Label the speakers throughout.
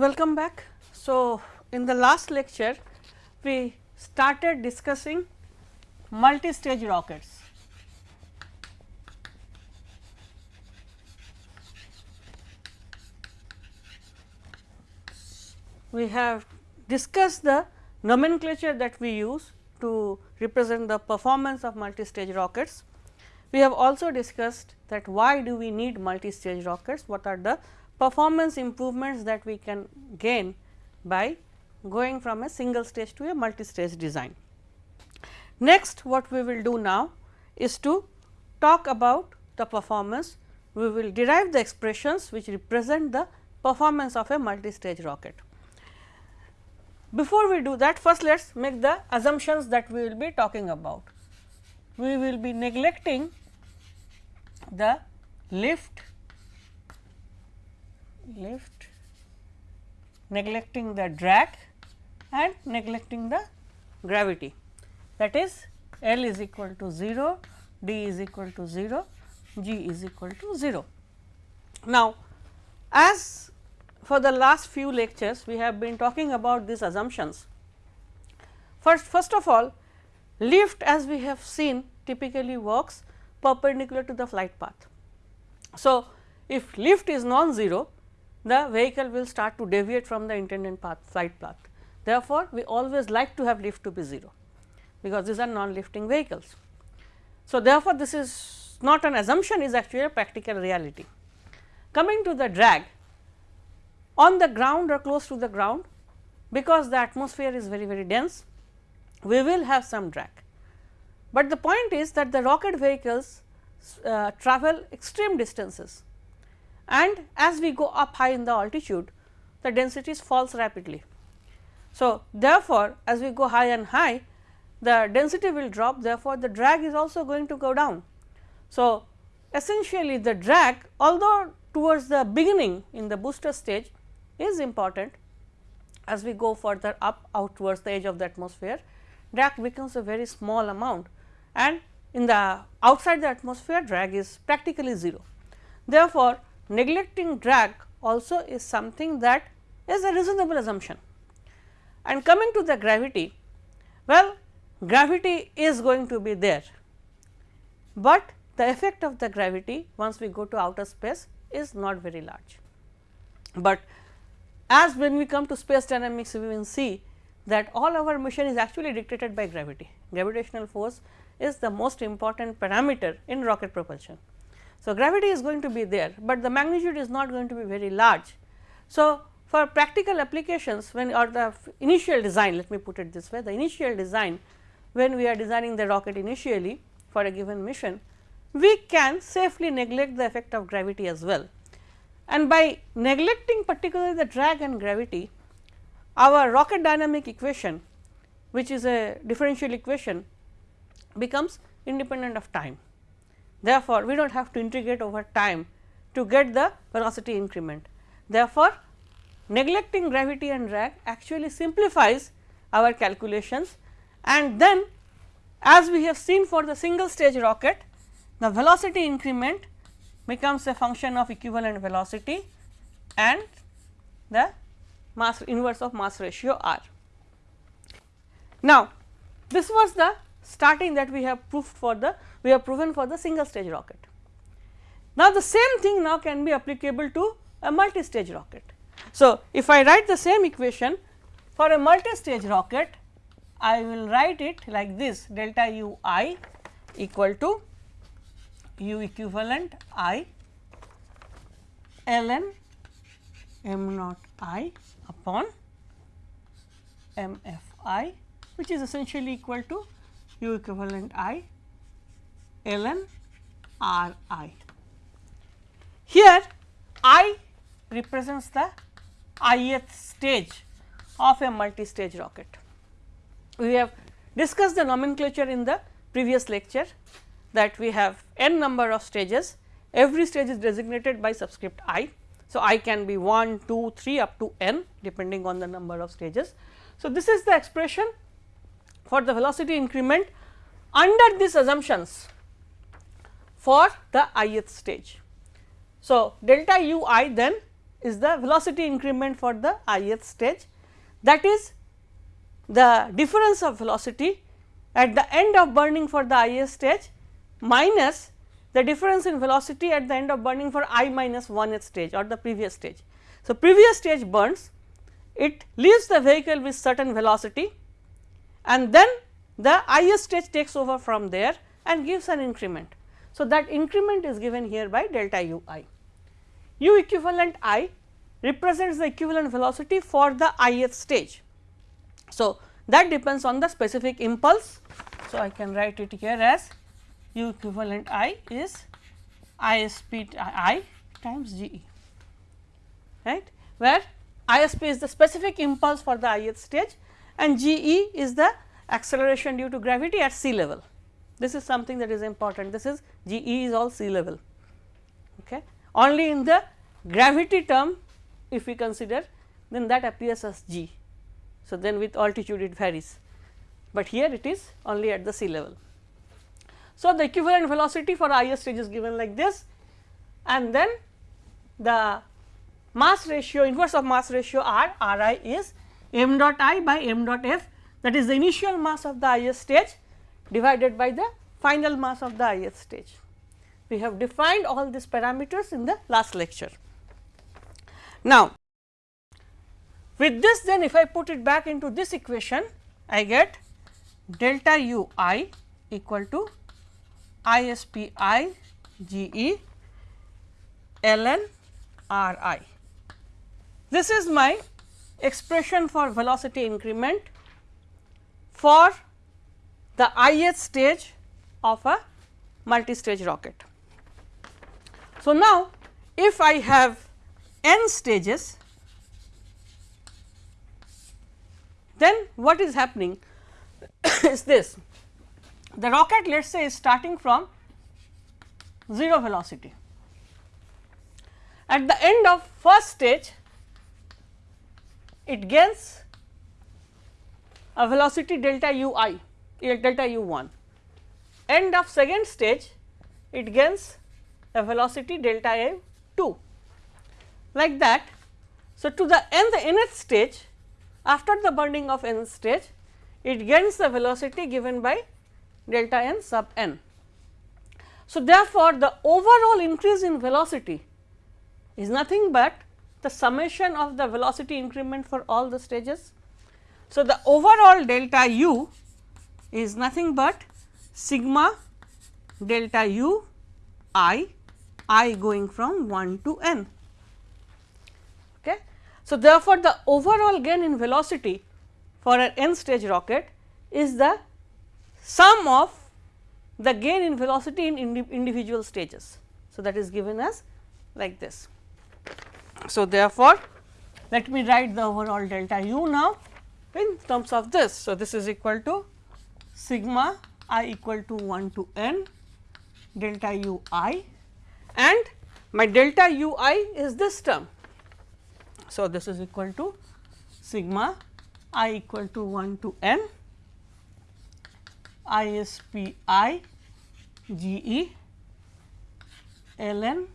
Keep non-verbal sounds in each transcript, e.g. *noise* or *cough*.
Speaker 1: Welcome back. So, in the last lecture we started discussing multi-stage rockets. We have discussed the nomenclature that we use to represent the performance of multi-stage rockets. We have also discussed that why do we need multi-stage rockets, what are the performance improvements that we can gain by going from a single stage to a multi-stage design. Next what we will do now is to talk about the performance. We will derive the expressions which represent the performance of a multi-stage rocket. Before we do that first let us make the assumptions that we will be talking about. We will be neglecting the lift, lift, neglecting the drag and neglecting the gravity that is L is equal to 0, D is equal to 0, G is equal to 0. Now, as for the last few lectures we have been talking about these assumptions. First, first of all lift as we have seen typically works perpendicular to the flight path. So, if lift is non-zero the vehicle will start to deviate from the intended path flight path. Therefore, we always like to have lift to be 0 because these are non-lifting vehicles. So, therefore, this is not an assumption is actually a practical reality. Coming to the drag on the ground or close to the ground because the atmosphere is very very dense we will have some drag. But the point is that the rocket vehicles uh, travel extreme distances and as we go up high in the altitude the densities falls rapidly. So, therefore, as we go high and high the density will drop therefore, the drag is also going to go down. So, essentially the drag although towards the beginning in the booster stage is important as we go further up out towards the edge of the atmosphere drag becomes a very small amount and in the outside the atmosphere drag is practically 0. Therefore, neglecting drag also is something that is a reasonable assumption. And coming to the gravity, well gravity is going to be there, but the effect of the gravity once we go to outer space is not very large. But as when we come to space dynamics we will see that all our motion is actually dictated by gravity. Gravitational force is the most important parameter in rocket propulsion. So, gravity is going to be there, but the magnitude is not going to be very large. So, for practical applications when or the initial design let me put it this way the initial design when we are designing the rocket initially for a given mission we can safely neglect the effect of gravity as well. And by neglecting particularly the drag and gravity our rocket dynamic equation which is a differential equation becomes independent of time. Therefore, we do not have to integrate over time to get the velocity increment. Therefore, neglecting gravity and drag actually simplifies our calculations and then as we have seen for the single stage rocket the velocity increment becomes a function of equivalent velocity and the mass inverse of mass ratio r. Now, this was the starting that we have proved for the we have proven for the single stage rocket. Now, the same thing now can be applicable to a multi stage rocket. So, if I write the same equation for a multi-stage rocket, I will write it like this delta u i equal to u equivalent i ln m naught i upon m f i which is essentially equal to u equivalent i ln r i. Here i represents the ith stage of a multi-stage rocket. We have discussed the nomenclature in the previous lecture that we have n number of stages, every stage is designated by subscript i. So, i can be 1, 2, 3 up to n depending on the number of stages. So, this is the expression for the velocity increment under these assumptions for the ith stage. So, delta u i then is the velocity increment for the ith stage that is the difference of velocity at the end of burning for the ith stage minus the difference in velocity at the end of burning for i minus 1th stage or the previous stage. So, previous stage burns it leaves the vehicle with certain velocity and then the ith stage takes over from there and gives an increment. So, that increment is given here by delta u i. u equivalent i represents the equivalent velocity for the ith stage. So, that depends on the specific impulse. So, I can write it here as u equivalent i is ISP i times G e right where ISP is the specific impulse for the ith stage and G e is the acceleration due to gravity at sea level. This is something that is important this is G e is all sea level okay. only in the gravity term if we consider then that appears as G. So, then with altitude it varies, but here it is only at the sea level. So, the equivalent velocity for ith stage is given like this and then the mass ratio inverse of mass ratio r r i is m dot i by m dot f that is the initial mass of the ith stage divided by the final mass of the ith stage. We have defined all these parameters in the last lecture. Now, with this then if I put it back into this equation I get delta u i equal to I s p i g e ln r i. This is my expression for velocity increment for the ith stage of a multi-stage rocket. So, now if I have n stages, then what is happening *coughs* is this the rocket let us say is starting from 0 velocity. At the end of first stage it gains a velocity delta u i delta u 1 end of second stage it gains a velocity delta a 2 like that. So, to the n the nth stage after the burning of nth stage it gains the velocity given by delta n sub n. So, therefore, the overall increase in velocity is nothing but the summation of the velocity increment for all the stages. So, the overall delta u is nothing but sigma delta u i i going from 1 to n. Okay. So, therefore, the overall gain in velocity for an n stage rocket is the sum of the gain in velocity in indi individual stages. So, that is given as like this. So, therefore, let me write the overall delta u now in terms of this. So, this is equal to sigma i equal to 1 to n delta u i and my delta u i is this term so, this is equal to sigma i equal to 1 to n i s p i g e ln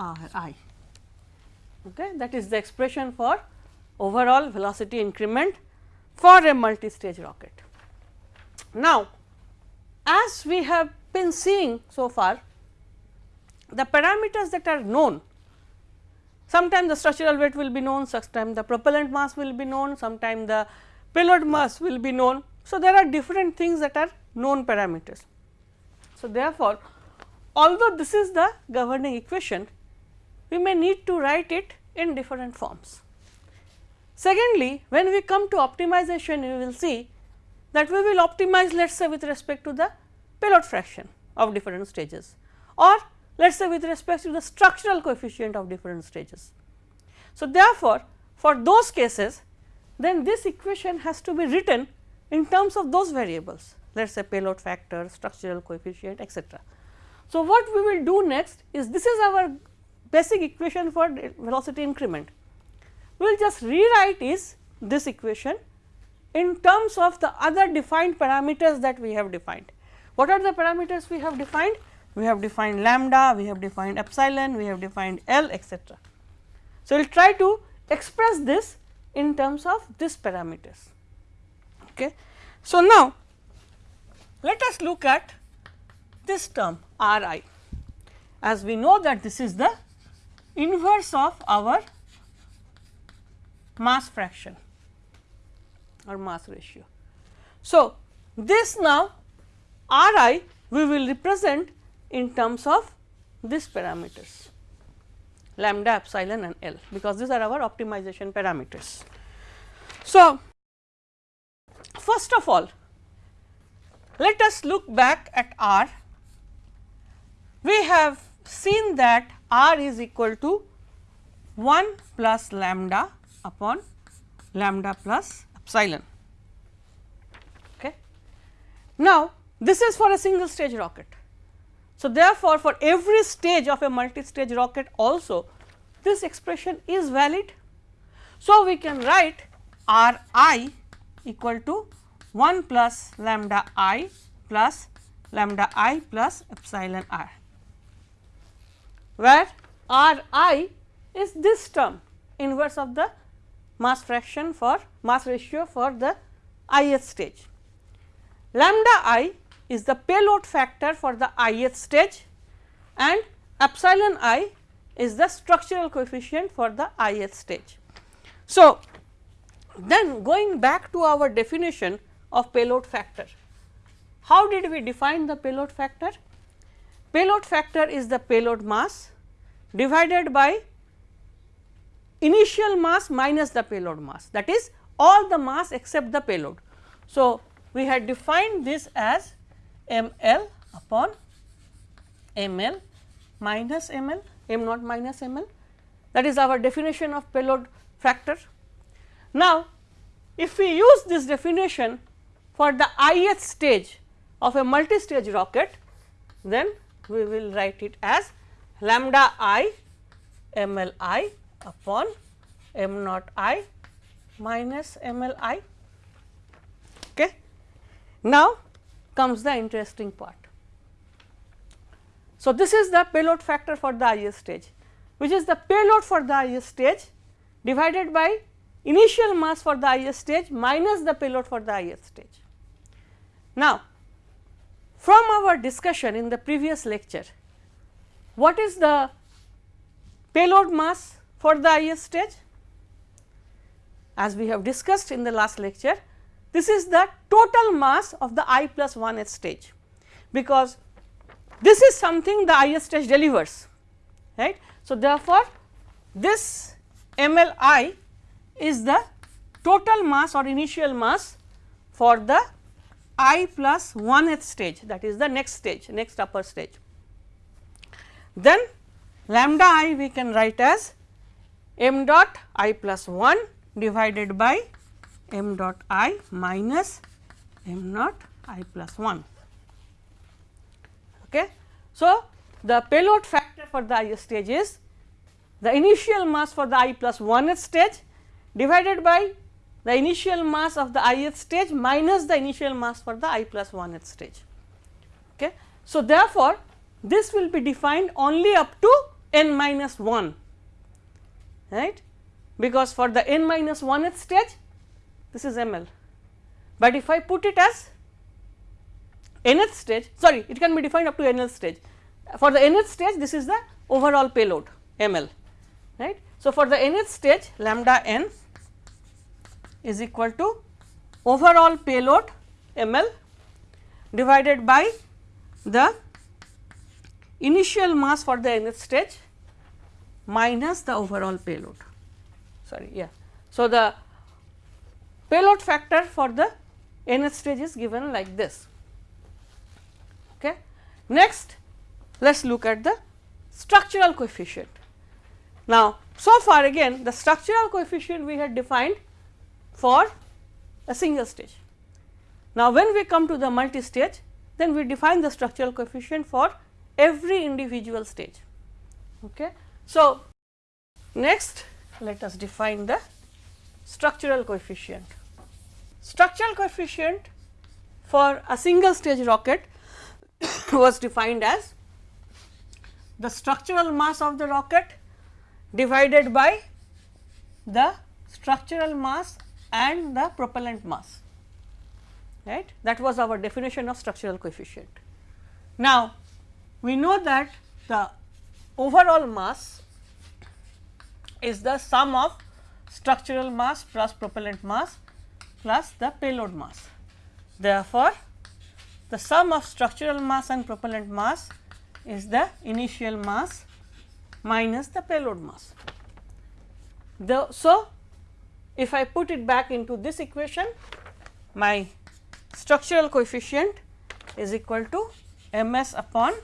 Speaker 1: r i. Okay. That is the expression for overall velocity increment for a multi-stage rocket. Now, as we have been seeing so far, the parameters that are known sometimes the structural weight will be known, sometime the propellant mass will be known, sometimes the payload mass will be known. So, there are different things that are known parameters. So, therefore, although this is the governing equation, we may need to write it in different forms. Secondly, when we come to optimization, we will see that we will optimize let us say with respect to the payload fraction of different stages or let us say with respect to the structural coefficient of different stages. So, therefore, for those cases then this equation has to be written in terms of those variables let us say payload factor, structural coefficient etc. So, what we will do next is this is our basic equation for velocity increment. We will just rewrite is this equation in terms of the other defined parameters that we have defined. What are the parameters we have defined? we have defined lambda, we have defined epsilon, we have defined L etcetera. So, we will try to express this in terms of this parameters. Okay. So, now let us look at this term R i as we know that this is the inverse of our mass fraction or mass ratio. So, this now R i we will represent in terms of these parameters lambda epsilon and L because these are our optimization parameters. So, first of all let us look back at R. We have seen that R is equal to 1 plus lambda upon lambda plus epsilon. Okay. Now, this is for a single stage rocket. So, therefore, for every stage of a multi-stage rocket also this expression is valid. So, we can write R i equal to 1 plus lambda i plus lambda i plus epsilon r, where R i is this term inverse of the mass fraction for mass ratio for the ith stage. Lambda i is the payload factor for the ith stage and epsilon i is the structural coefficient for the ith stage. So, then going back to our definition of payload factor, how did we define the payload factor? Payload factor is the payload mass divided by initial mass minus the payload mass that is all the mass except the payload. So, we had defined this as m l upon m l minus m l m naught minus m l that is our definition of payload factor. Now, if we use this definition for the ith stage of a multi-stage rocket, then we will write it as lambda i m l i upon m naught i minus m l i. Okay. Now, comes the interesting part. So, this is the payload factor for the ith stage which is the payload for the ith stage divided by initial mass for the ith stage minus the payload for the ith stage. Now, from our discussion in the previous lecture, what is the payload mass for the IS stage? As we have discussed in the last lecture, this is the total mass of the i plus 1th stage, because this is something the IS stage delivers right. So, therefore, this MLI is the total mass or initial mass for the i plus 1th stage that is the next stage next upper stage. Then lambda i we can write as m dot i plus 1 divided by m dot i minus m naught i plus 1. Okay. So, the payload factor for the i stage is the initial mass for the i plus 1th stage divided by the initial mass of the ith stage minus the initial mass for the i plus 1th stage. Okay. So, therefore, this will be defined only up to n minus 1 right because for the n minus 1th stage this is ml, but if I put it as nth stage sorry it can be defined up to nth stage for the nth stage this is the overall payload ml right. So, for the nth stage lambda n is equal to overall payload ml divided by the initial mass for the nth stage minus the overall payload sorry yeah. So, the payload factor for the nth stage is given like this. Okay. Next, let us look at the structural coefficient. Now, so far again the structural coefficient we had defined for a single stage. Now, when we come to the multi stage then we define the structural coefficient for every individual stage. Okay. So, next let us define the structural coefficient. Structural coefficient for a single stage rocket *coughs* was defined as the structural mass of the rocket divided by the structural mass and the propellant mass right that was our definition of structural coefficient. Now, we know that the overall mass is the sum of structural mass plus propellant mass plus the payload mass. Therefore, the sum of structural mass and propellant mass is the initial mass minus the payload mass. The, so, if I put it back into this equation, my structural coefficient is equal to m s upon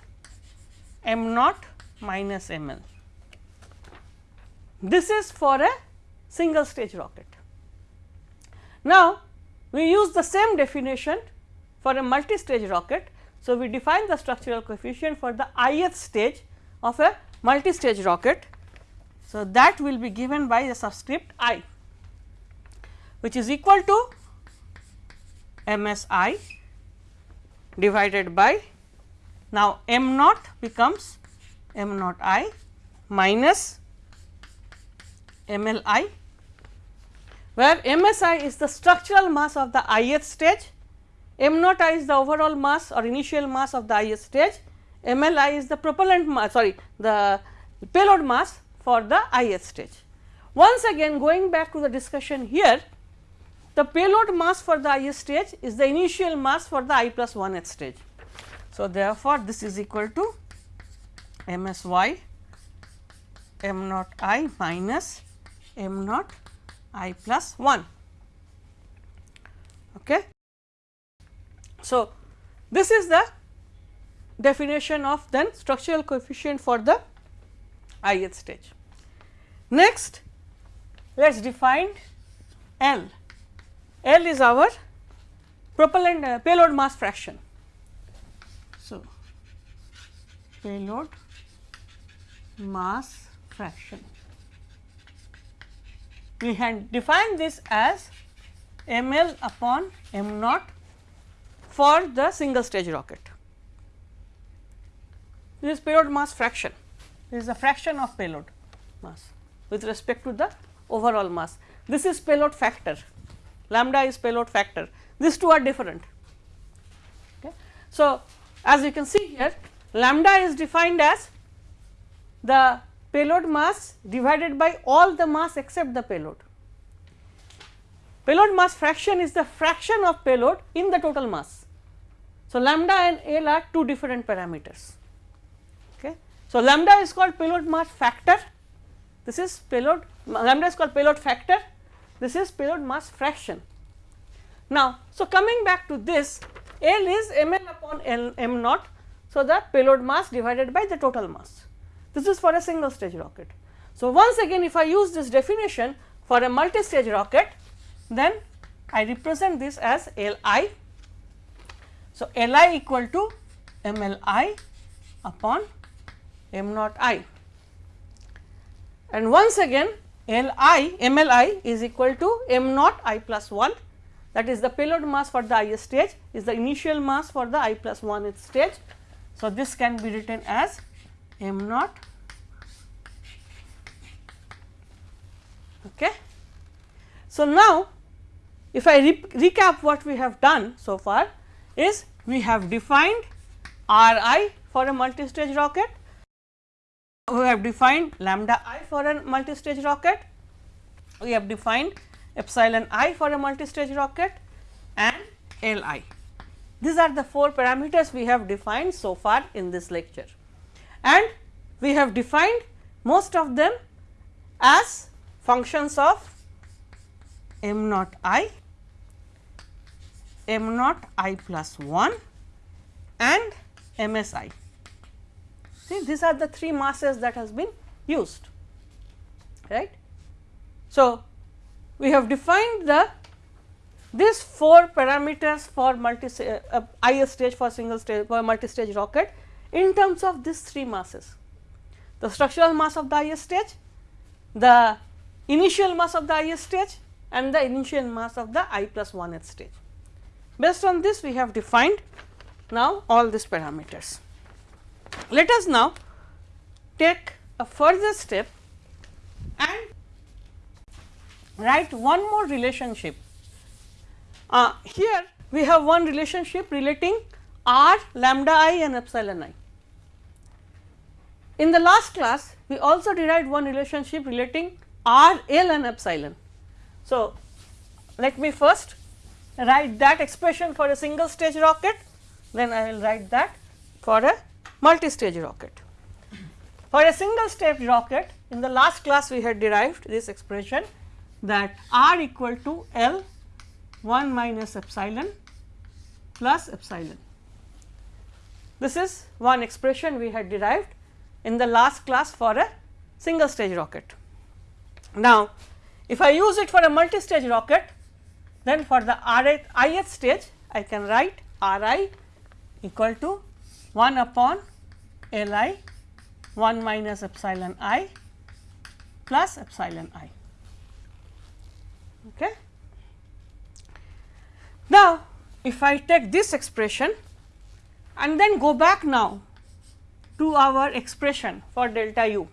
Speaker 1: m naught minus m l. This is for a single stage rocket. Now, we use the same definition for a multi-stage rocket. So, we define the structural coefficient for the ith stage of a multi-stage rocket. So, that will be given by the subscript i which is equal to m s i divided by now m naught becomes m naught i minus m l i where m s i is the structural mass of the ith stage, m naught i is the overall mass or initial mass of the ith stage, m l i is the propellant mass sorry the payload mass for the ith stage. Once again going back to the discussion here, the payload mass for the ith stage is the initial mass for the i plus 1th stage. So, therefore, this is equal to m s y m naught i minus m naught i plus 1. Okay. So, this is the definition of then structural coefficient for the ith stage. Next, let us define L. L is our propellant uh, payload mass fraction. So, payload mass fraction we had defined this as m l upon m naught for the single stage rocket. This is payload mass fraction, this is the fraction of payload mass with respect to the overall mass. This is payload factor, lambda is payload factor, these two are different. Okay. So, as you can see here lambda is defined as the payload mass divided by all the mass except the payload. Payload mass fraction is the fraction of payload in the total mass. So, lambda and L are two different parameters. Okay. So, lambda is called payload mass factor, this is payload lambda is called payload factor, this is payload mass fraction. Now, so coming back to this L is m l upon L m naught. So, the payload mass divided by the total mass. This is for a single stage rocket. So, once again if I use this definition for a multi-stage rocket, then I represent this as L i. So, L i equal to m L i upon m naught i. And once again L i m L i is equal to m naught i plus 1 that is the payload mass for the ith stage is the initial mass for the i plus 1th stage. So, this can be written as m naught okay. So, now if I re recap what we have done so far is we have defined R i for a multi-stage rocket, we have defined lambda i for a multi-stage rocket, we have defined epsilon i for a multi-stage rocket and L i. These are the four parameters we have defined so far in this lecture and we have defined most of them as functions of m naught i, m naught i plus 1 and m s i. See these are the three masses that has been used right. So, we have defined the these four parameters for multi uh, uh, ith stage for single stage for multi stage rocket in terms of these three masses the structural mass of the ith stage, the initial mass of the ith stage and the initial mass of the i plus 1th stage. Based on this we have defined now all these parameters. Let us now take a further step and write one more relationship. Uh, here we have one relationship relating r lambda i and epsilon i. In the last class we also derived one relationship relating r l and epsilon. So, let me first write that expression for a single stage rocket then I will write that for a multi stage rocket. For a single stage rocket in the last class we had derived this expression that r equal to L 1 minus epsilon plus epsilon. This is one expression we had derived in the last class for a single stage rocket. Now, if I use it for a multi stage rocket then for the ith stage I can write r i equal to 1 upon L i 1 minus epsilon i plus epsilon i. Okay. Now, if I take this expression and then go back now to our expression for delta u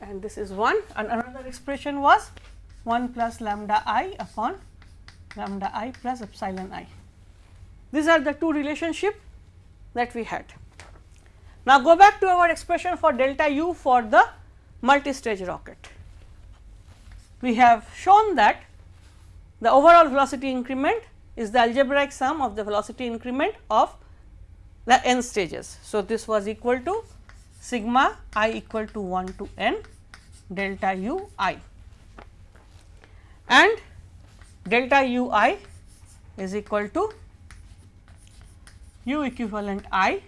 Speaker 1: and this is 1 and another expression was 1 plus lambda i upon lambda i plus epsilon i. These are the two relationship that we had. Now, go back to our expression for delta u for the multi-stage rocket. We have shown that the overall velocity increment is the algebraic sum of the velocity increment of the n stages. So, this was equal to sigma i equal to 1 to n delta u i and delta u i is equal to u equivalent i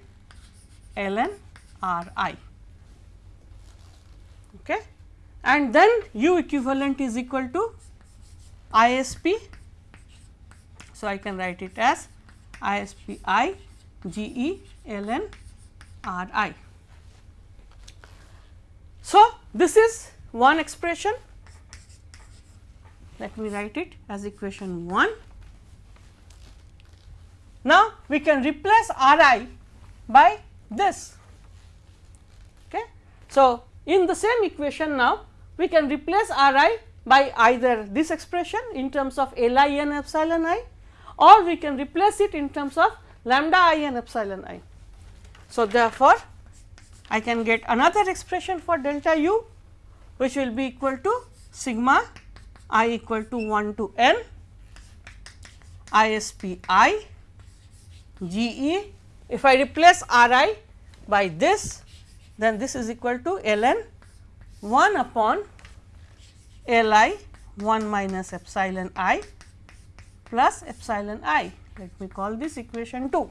Speaker 1: ln r i okay and then u equivalent is equal to ISP. So, I can write it as ISP i g e ln r i. So, this is one expression let me write it as equation 1. Now, we can replace r i by this. Okay. So, in the same equation now we can replace r i by either this expression in terms of L i and epsilon i or we can replace it in terms of lambda i and epsilon i. So, therefore, I can get another expression for delta u which will be equal to sigma i equal to 1 to n ISP i G e if I replace R i by this then this is equal to ln 1 upon L i 1 minus epsilon i plus epsilon i. Let me call this equation 2.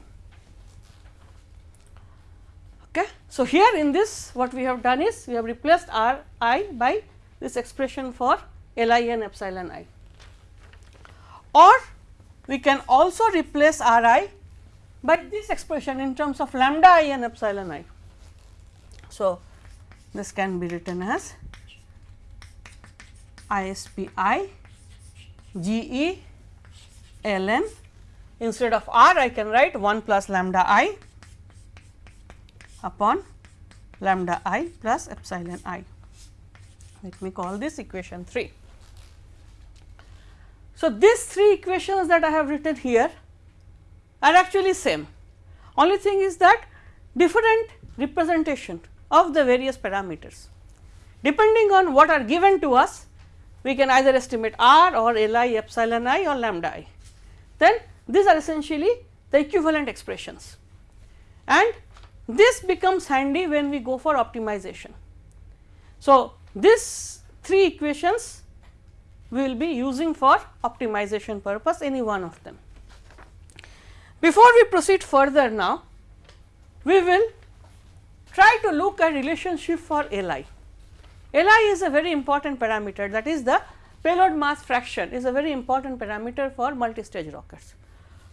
Speaker 1: Okay. So, here in this what we have done is we have replaced r i by this expression for L i and epsilon i or we can also replace r i by this expression in terms of lambda i and epsilon i. So, this can be written as ISP i G E ln instead of r I can write 1 plus lambda i upon lambda i plus epsilon i. Let me call this equation 3. So, these three equations that I have written here are actually same. Only thing is that different representation of the various parameters. Depending on what are given to us, we can either estimate r or L i epsilon i or lambda i. Then these are essentially the equivalent expressions and this becomes handy when we go for optimization. So, these three equations we will be using for optimization purpose any one of them. Before we proceed further now, we will try to look at relationship for Li. Li is a very important parameter that is the payload mass fraction is a very important parameter for multi-stage rockets.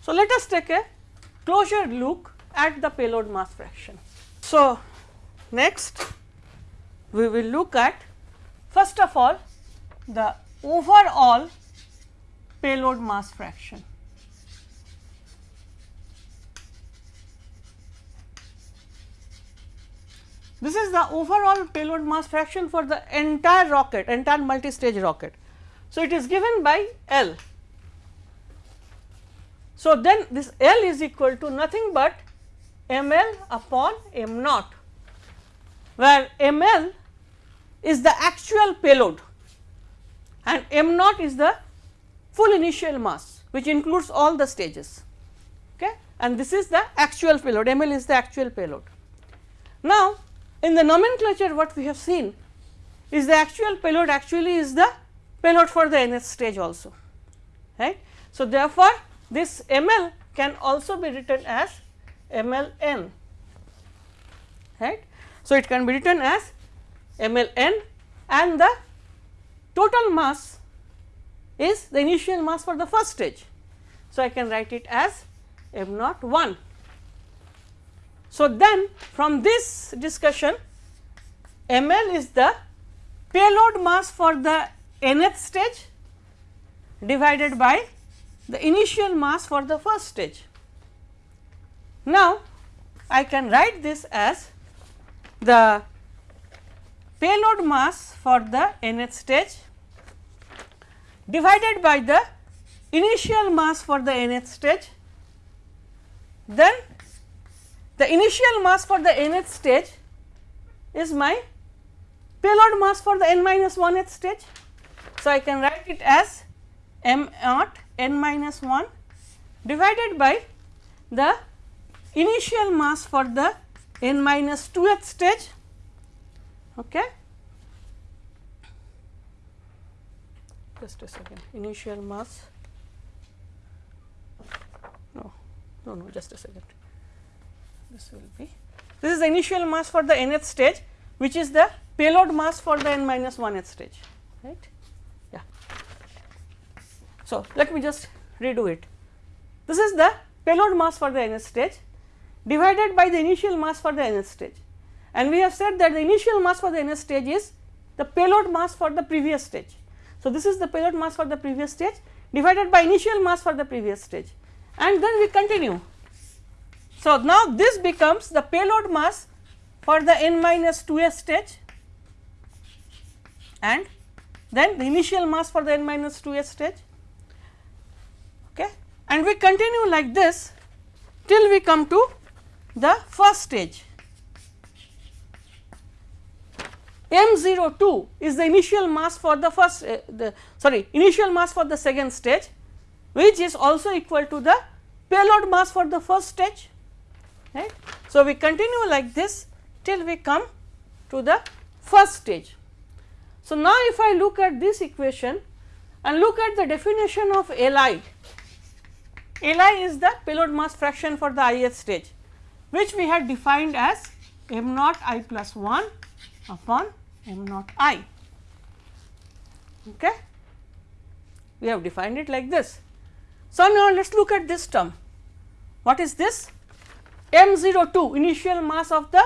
Speaker 1: So, let us take a closer look at the payload mass fraction. So, next we will look at first of all the overall payload mass fraction. This is the overall payload mass fraction for the entire rocket, entire multi-stage rocket. So, it is given by L. So, then this L is equal to nothing but m L upon m naught, where m L is the actual payload and m naught is the full initial mass which includes all the stages okay and this is the actual payload m L is the actual payload. Now, in the nomenclature what we have seen is the actual payload actually is the payload for the nth stage also right. So, therefore, this m L can also be written as m L n right. So, it can be written as m L n and the total mass is the initial mass for the first stage. So, I can write it as m naught 1. So, then from this discussion m L is the payload mass for the nth stage divided by the initial mass for the first stage. Now, I can write this as the payload mass for the nth stage divided by the initial mass for the nth stage, then the initial mass for the nth stage is my payload mass for the n minus 1th stage. So, I can write it as m naught n minus 1 divided by the initial mass for the n minus 2th stage. Okay. Just a second, initial mass, no, no, no, just a second. This will be, this is the initial mass for the nth stage, which is the payload mass for the n minus 1th stage, right. Yeah. So, let me just redo it. This is the payload mass for the nth stage divided by the initial mass for the nth stage and we have said that the initial mass for the nth stage is the payload mass for the previous stage. So, this is the payload mass for the previous stage divided by initial mass for the previous stage and then we continue. So, now this becomes the payload mass for the n minus 2s stage and then the initial mass for the n minus 2s stage okay. and we continue like this till we come to the first stage. M 02 is the initial mass for the first uh, the sorry initial mass for the second stage which is also equal to the payload mass for the first stage right. So, we continue like this till we come to the first stage. So, now if I look at this equation and look at the definition of Li, Li is the payload mass fraction for the ith stage which we had defined as m naught i plus 1 upon m naught i. Okay. We have defined it like this. So, now let us look at this term. What is this? M 0 02 initial mass of the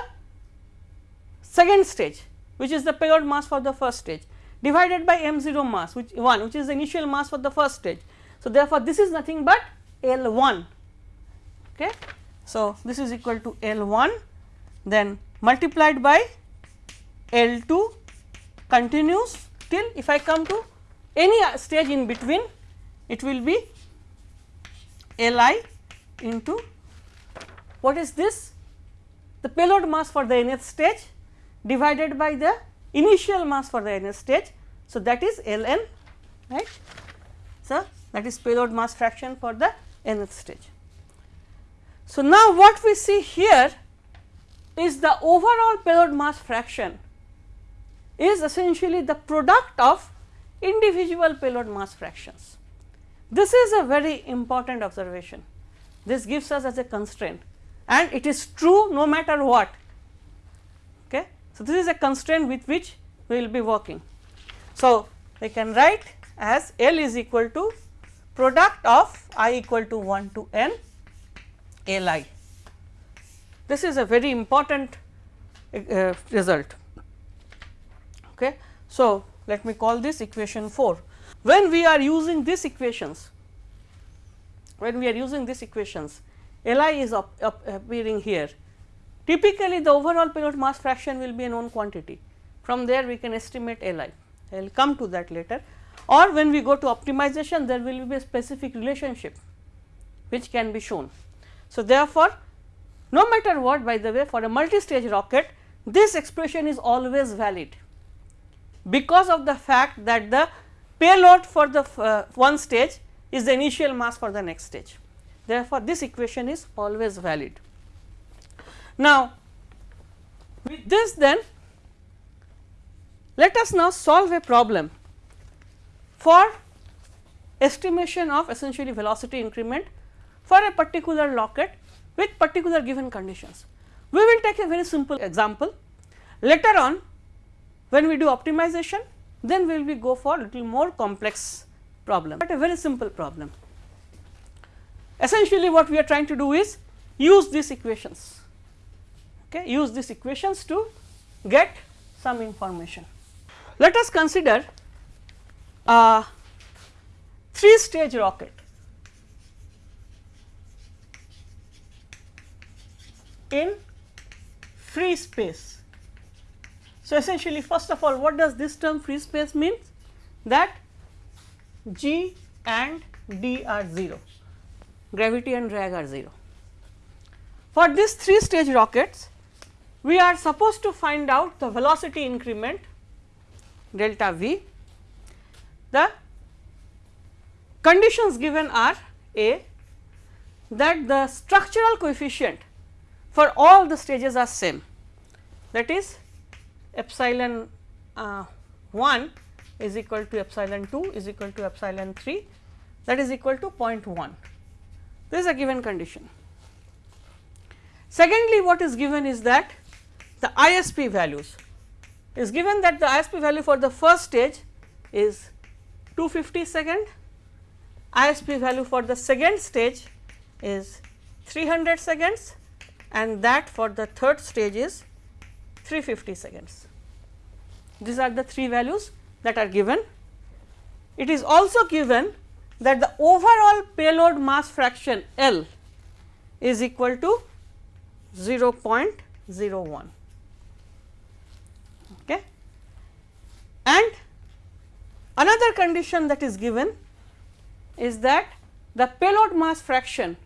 Speaker 1: second stage which is the payload mass for the first stage divided by m 0 mass which 1 which is the initial mass for the first stage. So, therefore, this is nothing but L 1. Okay. So, this is equal to L 1 then multiplied by L 2 continues till if I come to any uh, stage in between it will be L i into what is this the payload mass for the nth stage divided by the initial mass for the nth stage. So, that is L n right. So, that is payload mass fraction for the nth stage. So, now what we see here is the overall payload mass fraction is essentially the product of individual payload mass fractions. This is a very important observation. This gives us as a constraint and it is true no matter what. Okay. So, this is a constraint with which we will be working. So, we can write as L is equal to product of i equal to 1 to n L i. This is a very important uh, result. Okay. So, let me call this equation 4. When we are using these equations, when we are using these equations, Li is up, up appearing here typically the overall payload mass fraction will be a known quantity. From there we can estimate Li, I will come to that later or when we go to optimization there will be a specific relationship which can be shown. So, therefore, no matter what by the way for a multi-stage rocket this expression is always valid because of the fact that the payload for the uh, one stage is the initial mass for the next stage. Therefore, this equation is always valid. Now, with this then let us now solve a problem for estimation of essentially velocity increment for a particular rocket with particular given conditions. We will take a very simple example later on when we do optimization then we will go for little more complex problem, but a very simple problem. Essentially what we are trying to do is use these equations, okay, use these equations to get some information. Let us consider a 3 stage rocket in free space. So, essentially first of all what does this term free space means that G and D are 0, gravity and drag are 0. For these 3 stage rockets we are supposed to find out the velocity increment delta V. The conditions given are A that the structural coefficient for all the stages are same that is epsilon uh, 1 is equal to epsilon 2 is equal to epsilon 3 that is equal to 0.1 this is a given condition. Secondly, what is given is that the ISP values is given that the ISP value for the first stage is 250 second, ISP value for the second stage is 300 seconds and that for the third stage is 350 seconds. These are the three values that are given. It is also given that the overall payload mass fraction L is equal to 0.01. Okay. And another condition that is given is that the payload mass fraction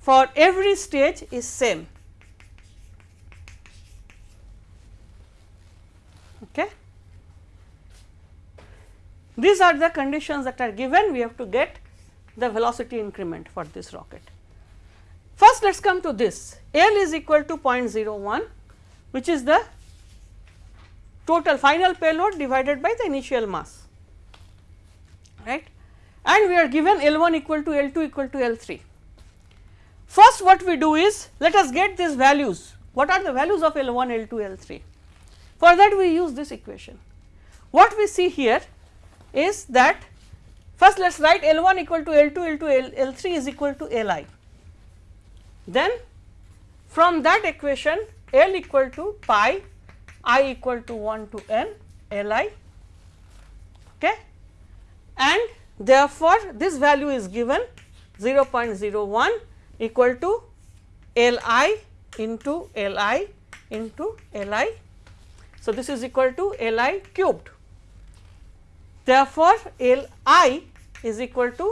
Speaker 1: for every stage is same. Okay. These are the conditions that are given we have to get the velocity increment for this rocket. First let us come to this L is equal to 0.01 which is the total final payload divided by the initial mass right and we are given L 1 equal to L 2 equal to L 3. First what we do is let us get these values what are the values of L 1 L 2 L 3 for that we use this equation. What we see here is that first let us write L 1 equal to L 2 L 2 L, L 3 is equal to L i. Then from that equation L equal to pi i equal to 1 to n L i okay and therefore this value is given 0.01 equal to L i into L i into L i. So, this is equal to L i cubed. Therefore, L i is equal to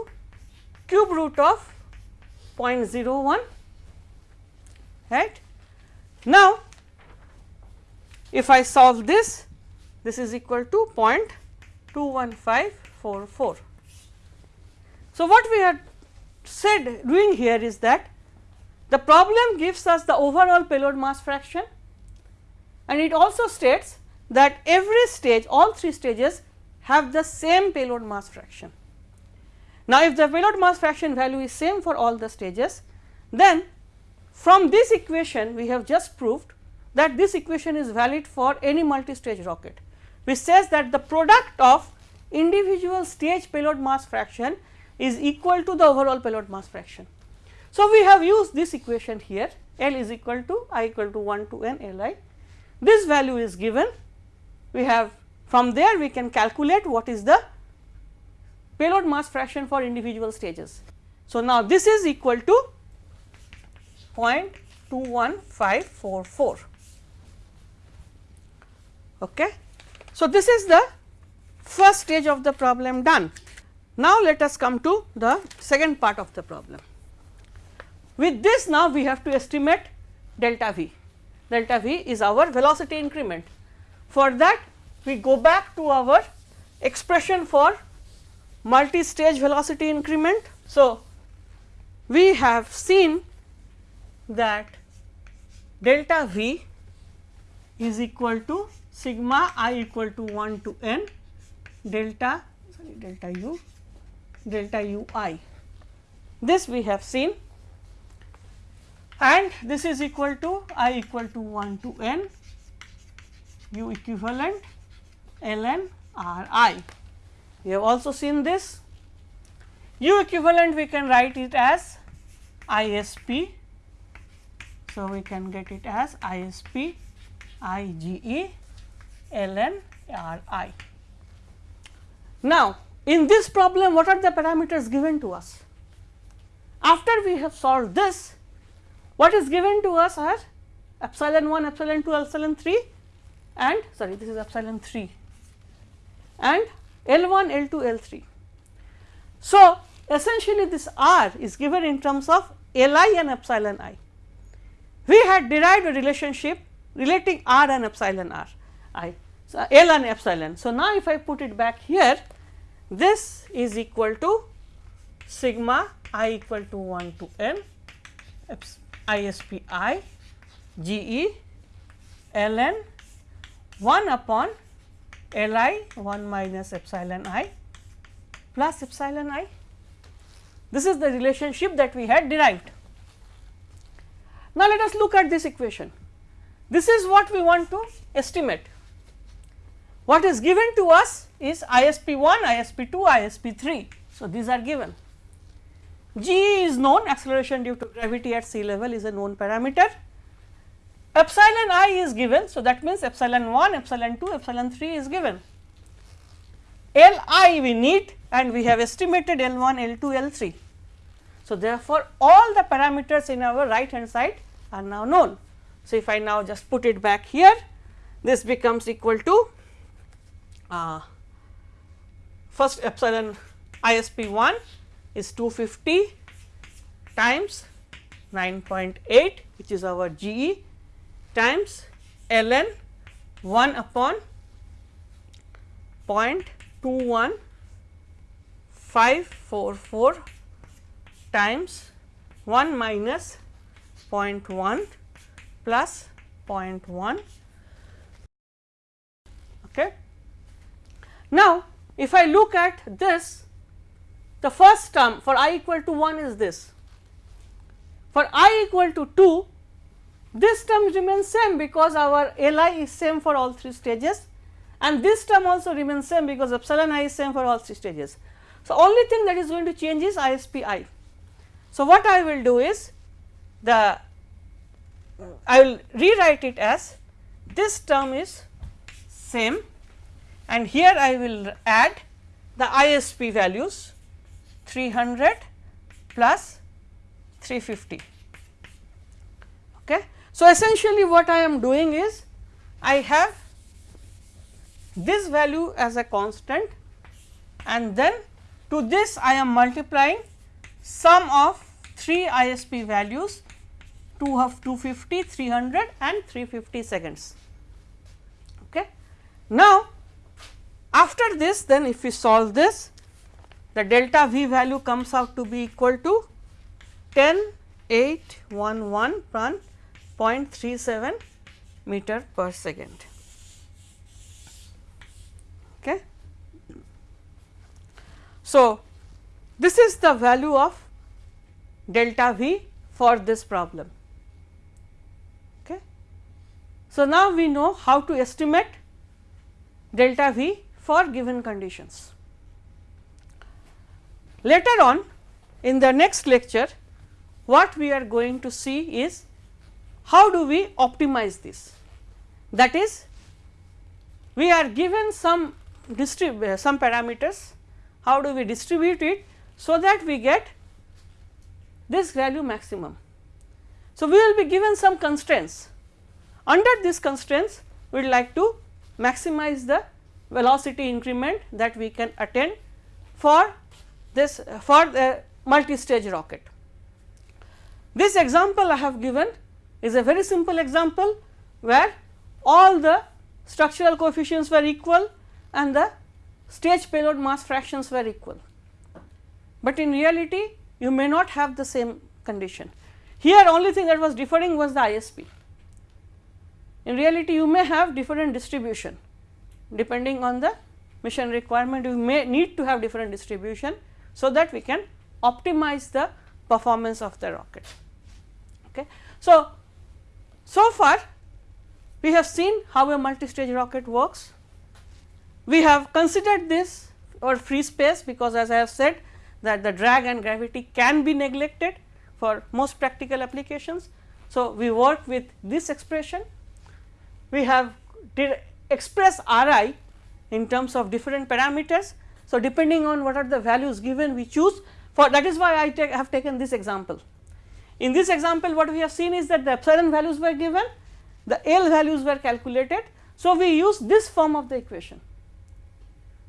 Speaker 1: cube root of 0.01 right. Now, if I solve this, this is equal to 0.21544. So, what we are said doing here is that the problem gives us the overall payload mass fraction and it also states that every stage all three stages have the same payload mass fraction. Now, if the payload mass fraction value is same for all the stages then from this equation we have just proved that this equation is valid for any multi-stage rocket which says that the product of individual stage payload mass fraction is equal to the overall payload mass fraction. So, we have used this equation here L is equal to i equal to 1 to n L i. This value is given we have from there we can calculate what is the payload mass fraction for individual stages. So, now this is equal to 0.21544. Okay. So, this is the first stage of the problem done. Now, let us come to the second part of the problem. With this now we have to estimate delta v, delta v is our velocity increment. For that we go back to our expression for multi-stage velocity increment. So, we have seen that delta v is equal to sigma i equal to 1 to n delta sorry delta u delta u i. This we have seen and this is equal to i equal to 1 to n u equivalent ln r i. We have also seen this u equivalent we can write it as ISP. So, we can get it as ISP. Now, in this problem what are the parameters given to us? After we have solved this, what is given to us are epsilon 1, epsilon 2, epsilon 3 and sorry this is epsilon 3 and L 1, L 2, L 3. So, essentially this R is given in terms of L i and epsilon i. We had derived a relationship relating R and epsilon r i, so L and epsilon. So, now if I put it back here, this is equal to sigma i equal to 1 to n ISP i G E ln 1 upon L i 1 minus epsilon i plus epsilon i. This is the relationship that we had derived. Now, let us look at this equation. This is what we want to estimate. What is given to us is ISP 1, ISP 2, ISP 3. So, these are given. G is known acceleration due to gravity at sea level is a known parameter. Epsilon i is given. So, that means epsilon 1, epsilon 2, epsilon 3 is given. L i we need and we have estimated L 1, L 2, L 3. So, therefore, all the parameters in our right hand side are now known. So, if I now just put it back here, this becomes equal to uh, first epsilon ISP 1 is 250 times 9.8 which is our GE times ln 1 upon 0.21544 times 1 minus 0.1 plus 0.1 okay. Now, if I look at this the first term for i equal to 1 is this. For i equal to 2, this term remains same because our Li is same for all three stages and this term also remains same because epsilon i is same for all three stages. So, only thing that is going to change is ISP i. So, what I will do is the uh, I will rewrite it as this term is same and here I will add the ISP values 300 plus 350. So, essentially what I am doing is I have this value as a constant and then to this I am multiplying sum of 3 ISP values 2 of 250, 300 and 350 seconds. Okay. Now, after this then if we solve this the delta v value comes out to be equal to 10 0.37 meter per second. Okay. So, this is the value of delta v for this problem. Okay. So, now we know how to estimate delta v for given conditions. Later on in the next lecture what we are going to see is how do we optimize this that is we are given some uh, some parameters how do we distribute it so that we get this value maximum. So, we will be given some constraints. Under these constraints, we would like to maximize the velocity increment that we can attain for this for the multi-stage rocket. This example I have given is a very simple example where all the structural coefficients were equal and the stage payload mass fractions were equal. But in reality you may not have the same condition. Here only thing that was differing was the ISP. In reality you may have different distribution depending on the mission requirement you may need to have different distribution. So, that we can optimize the performance of the rocket. Okay. So, so far we have seen how a multi-stage rocket works. We have considered this or free space because as I have said that the drag and gravity can be neglected for most practical applications. So, we work with this expression. We have express R i in terms of different parameters. So, depending on what are the values given we choose for that is why I have taken this example. In this example what we have seen is that the epsilon values were given, the L values were calculated. So, we use this form of the equation.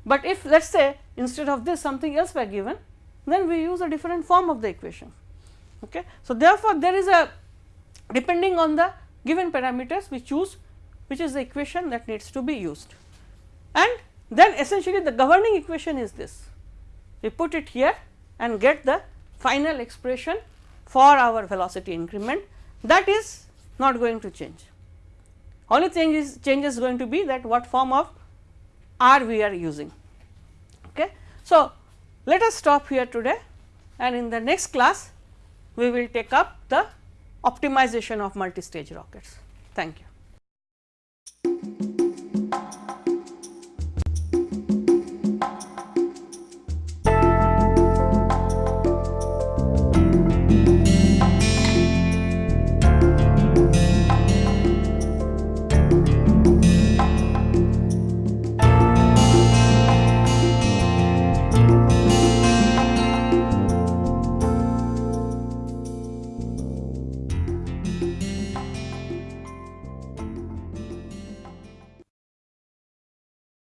Speaker 1: But if let us say instead of this something else were given then we use a different form of the equation. Okay. So, therefore, there is a depending on the given parameters we choose which is the equation that needs to be used. And then essentially the governing equation is this, we put it here and get the final expression for our velocity increment that is not going to change. Only thing is change is going to be that what form of r we are using. Okay. So, let us stop here today and in the next class we will take up the optimization of multi-stage rockets. Thank you.